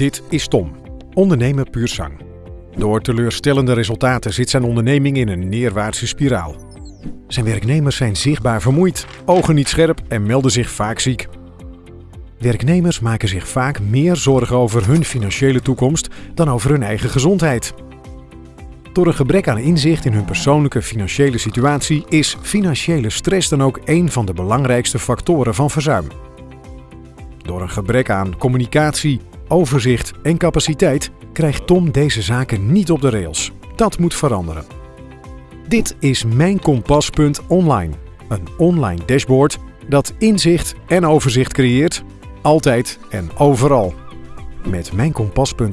Dit is Tom, ondernemer puur zang. Door teleurstellende resultaten zit zijn onderneming in een neerwaartse spiraal. Zijn werknemers zijn zichtbaar vermoeid, ogen niet scherp en melden zich vaak ziek. Werknemers maken zich vaak meer zorgen over hun financiële toekomst dan over hun eigen gezondheid. Door een gebrek aan inzicht in hun persoonlijke financiële situatie is financiële stress dan ook een van de belangrijkste factoren van verzuim. Door een gebrek aan communicatie, overzicht en capaciteit krijgt Tom deze zaken niet op de rails. Dat moet veranderen. Dit is Mijn online, een online dashboard dat inzicht en overzicht creëert, altijd en overal. Met Mijn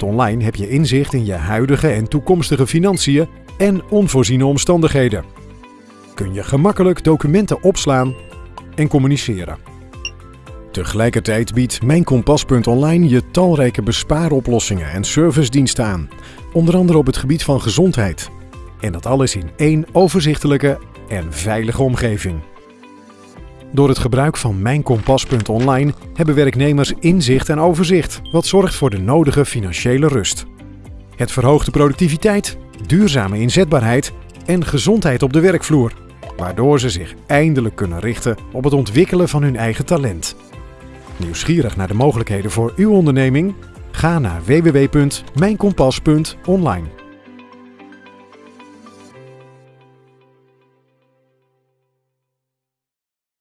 online heb je inzicht in je huidige en toekomstige financiën en onvoorziene omstandigheden. Kun je gemakkelijk documenten opslaan en communiceren. Tegelijkertijd biedt Mijn Kompas.online je talrijke bespaaroplossingen en servicediensten aan, onder andere op het gebied van gezondheid. En dat alles in één overzichtelijke en veilige omgeving. Door het gebruik van Mijn Kompas.online hebben werknemers inzicht en overzicht, wat zorgt voor de nodige financiële rust. Het verhoogt de productiviteit, duurzame inzetbaarheid en gezondheid op de werkvloer, waardoor ze zich eindelijk kunnen richten op het ontwikkelen van hun eigen talent. Nieuwsgierig naar de mogelijkheden voor uw onderneming? Ga naar www.mijnkompas.online.